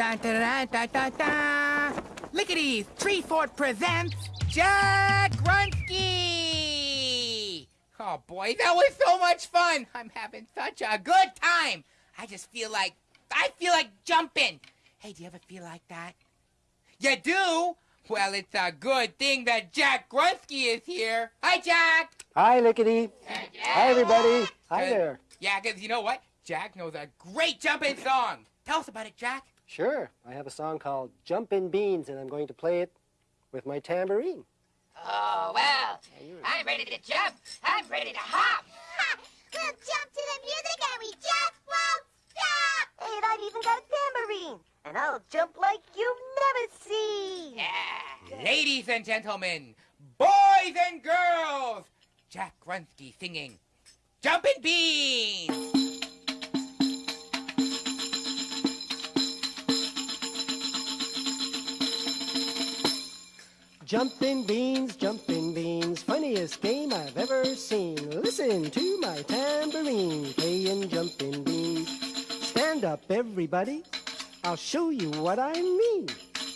Da da da da da da. Lickety Three Fort presents Jack Grunsky. Oh boy, that was so much fun. I'm having such a good time. I just feel like I feel like jumping. Hey, do you ever feel like that? You do? Well, it's a good thing that Jack Grunsky is here. Hi, Jack. Hi, Lickety. Hi, everybody. Hi there. Yeah, because you know what? Jack knows a great jumping song. Tell us about it, Jack. Sure, I have a song called Jumpin' Beans, and I'm going to play it with my tambourine. Oh, well, I'm ready to jump. I'm ready to hop. We'll jump to the music and we just won't stop! And I've even got a tambourine. And I'll jump like you've never seen. Yeah. Ladies and gentlemen, boys and girls, Jack Grunsky singing Jumpin' Beans. Jumpin' beans, jumpin' beans, funniest game I've ever seen. Listen to my tambourine, playing jumpin' beans. Stand up, everybody. I'll show you what I mean.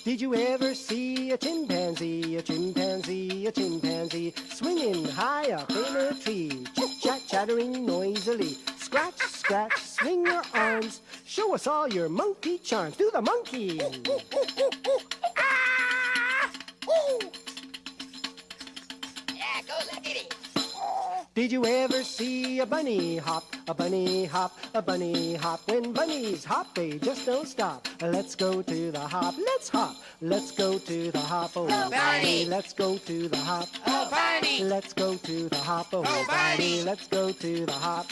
Did you ever see a chimpanzee, a chimpanzee, a chimpanzee swinging high up in a tree, chit chat chattering noisily? Scratch, scratch, swing your arms, show us all your monkey charms. Do the monkey. Did you ever see a bunny hop, a bunny hop, a bunny hop? When bunnies hop, they just don't stop. Let's go to the hop, let's hop. Let's go to the hop, oh, Oh, bunny. Let's go to the hop. Oh, bunny. Let's go to the hop, oh, Oh, bunny. Let's go to the hop.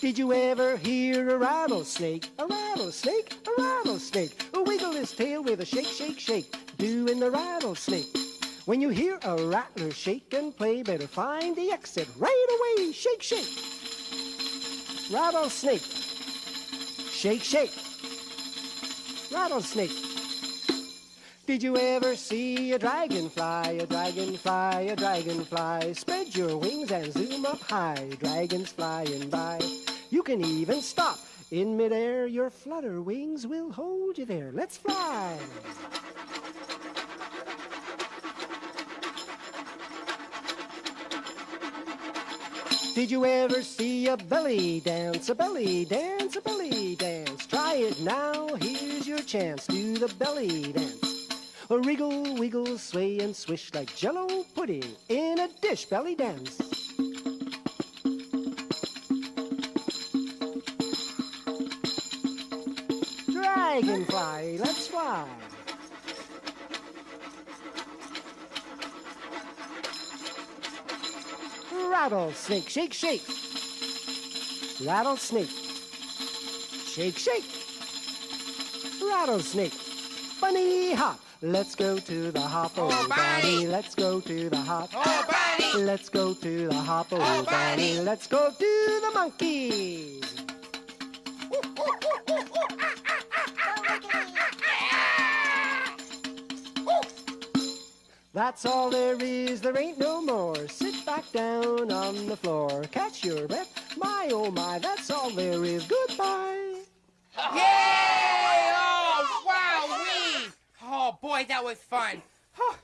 Did you ever hear a rattlesnake? A rattlesnake, a rattlesnake. Wiggle his tail with a shake, shake, shake. Doing the rattlesnake. When you hear a rattler shake and play, better find the exit right away. Shake, shake. Rattlesnake. Shake, shake. Rattlesnake. Did you ever see a dragonfly, a dragonfly, a dragonfly? Spread your wings and zoom up high, dragons flying by. You can even stop in midair, your flutter wings will hold you there. Let's fly. Did you ever see a belly dance, a belly dance, a belly dance? Try it now, here's your chance. Do the belly dance. A wriggle, wiggle, sway and swish like jello pudding in a dish belly dance. Dragonfly, let's fly. Rattlesnake, shake, shake. Rattlesnake. Shake, shake. Rattlesnake. Bunny hop. Let's go to the hop, oh, Oh, bunny. Let's go to the hop. Oh, bunny. Let's go to the hop, oh, Oh, bunny. bunny. Let's go to the monkey. That's all there is, there ain't no more. Sit back down on the floor, catch your breath. My oh my, that's all there is. Goodbye. Yay! Oh, wow, we. Oh, boy, that was fun. Oh,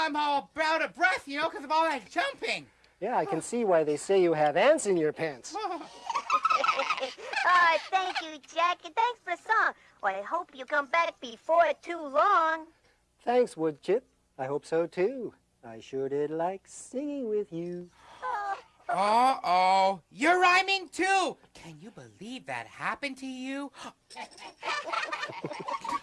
I'm all out of breath, you know, because of all that jumping. Yeah, I can see why they say you have ants in your pants. Oh, Oh, thank you, Jack, and thanks for the song. Well, I hope you come back before too long. Thanks, Woodchip. I hope so too. I sure did like singing with you. Uh-oh. You're rhyming, too. Can you believe that happened to you?